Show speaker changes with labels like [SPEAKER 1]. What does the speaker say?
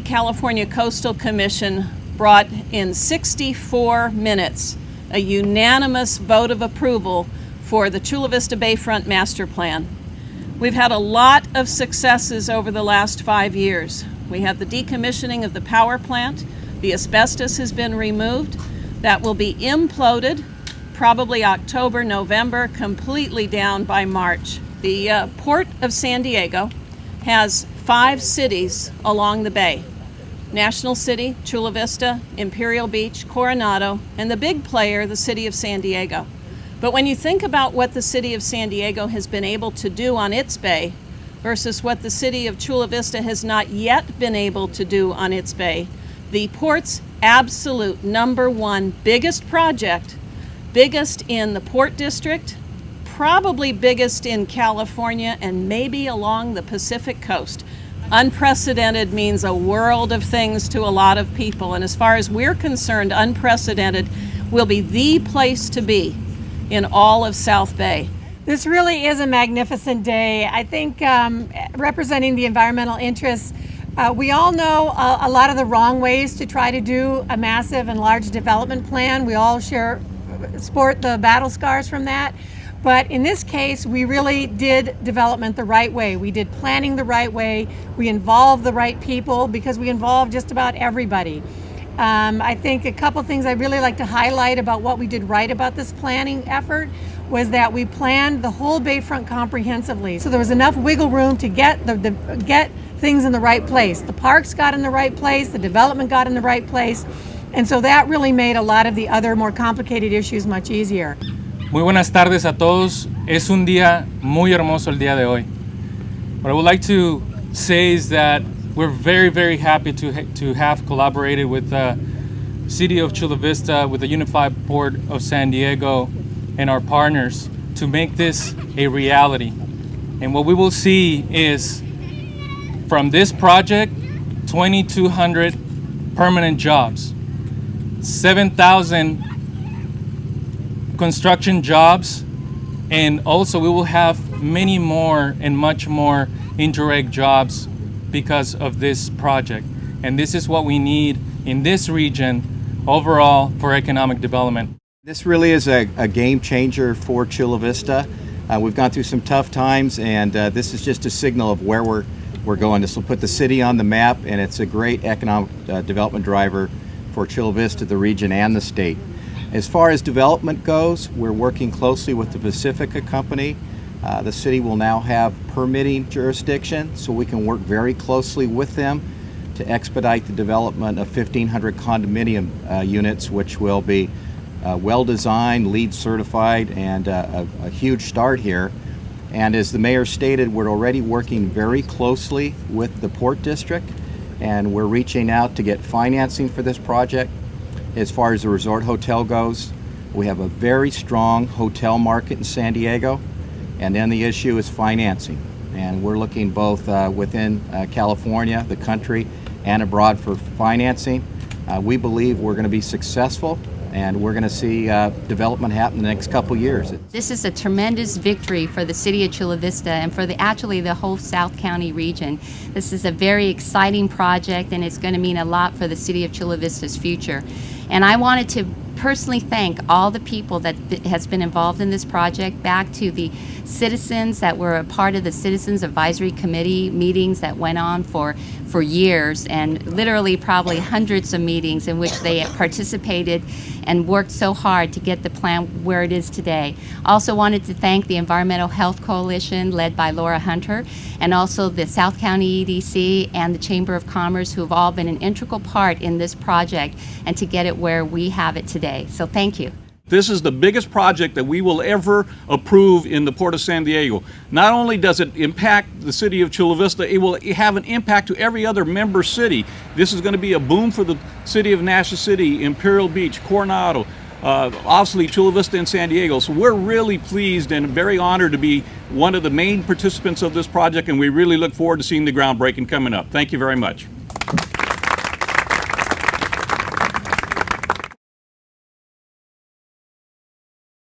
[SPEAKER 1] California Coastal Commission brought in 64 minutes a unanimous vote of approval for the Chula Vista Bayfront Master Plan. We've had a lot of successes over the last five years. We have the decommissioning of the power plant. The asbestos has been removed. That will be imploded probably October, November, completely down by March. The uh, Port of San Diego has five cities along the bay. National City, Chula Vista, Imperial Beach, Coronado, and the big player, the City of San Diego. But when you think about what the City of San Diego has been able to do on its bay versus what the City of Chula Vista has not yet been able to do on its bay, the port's absolute number one biggest project, biggest in the Port District, probably biggest in California, and maybe along the Pacific coast. Unprecedented means a world of things to a lot of people, and as far as we're concerned, unprecedented will be the place to be in all of South Bay.
[SPEAKER 2] This really is a magnificent day. I think um, representing the environmental interests, uh, we all know a, a, lot of the wrong ways to try to do a massive and large development plan. We all share, sport the battle scars from that. But in this case, we really did development the right way. We did planning the right way. We involved the right people because we involved just about everybody. Um, I think a couple things I'd really like to highlight about what we did right about this planning effort was that we planned the whole bayfront comprehensively. So there was enough wiggle room to get the, the get things in the right place. The parks got in the right place, the development got in the right place, and so that really made a lot of the other more complicated issues much easier.
[SPEAKER 3] Muy buenas tardes a todos. Es un día muy hermoso el día de hoy. What I would like to say is that we're very, very happy to, ha to have collaborated with the City of Chula Vista, with the Unified Port of San Diego, and our partners to make this a reality. And what we will see is from this project, 2,200 permanent jobs, 7,000 construction jobs, and also we will have many more and much more indirect jobs because of this project. And this is what we need in this region overall for economic development.
[SPEAKER 4] This really is a, a game changer for Chula Vista. Uh, we've gone through some tough times and uh, this is just a signal of where we're, we're going. This will put the city on the map and it's a great economic uh, development driver for Chula Vista, the region, and the state. As far as development goes, we're working closely with the Pacifica Company. Uh, the city will now have permitting jurisdiction, so we can work very closely with them to expedite the development of 1,500 condominium uh, units, which will be uh, well designed, LEED certified, and uh, a, a huge start here. And as the mayor stated, we're already working very closely with the Port District, and we're reaching out to get financing for this project. As far as the resort hotel goes, we have a very strong hotel market in San Diego. And then the issue is financing. And we're looking both uh, within uh, California, the country, and abroad for financing. Uh, we believe we're going to be successful and we're going to see uh, development happen in the next couple years.
[SPEAKER 5] This is a tremendous victory for the city of Chula Vista and for the actually the whole South County region. This is a very exciting project and it's going to mean a lot for the city of Chula Vista's future. And I wanted to personally thank all the people that has been involved in this project, back to the citizens that were a part of the Citizens Advisory Committee meetings that went on for, for years and literally probably hundreds of meetings in which they participated and worked so hard to get the plan where it is today. Also wanted to thank the Environmental Health Coalition led by Laura Hunter and also the South County EDC and the Chamber of Commerce who have all been an integral part in this project and to get it where we have it today. So thank you.
[SPEAKER 6] This is the biggest project that we will ever approve in the Port of San Diego. Not only does it impact the city of Chula Vista, it will have an impact to every other member city. This is going to be a boom for the city of National City, Imperial Beach, Coronado, uh, obviously Chula Vista and San Diego. So we're really pleased and very honored to be one of the main participants of this project and we really look forward to seeing the groundbreaking coming up. Thank you very much.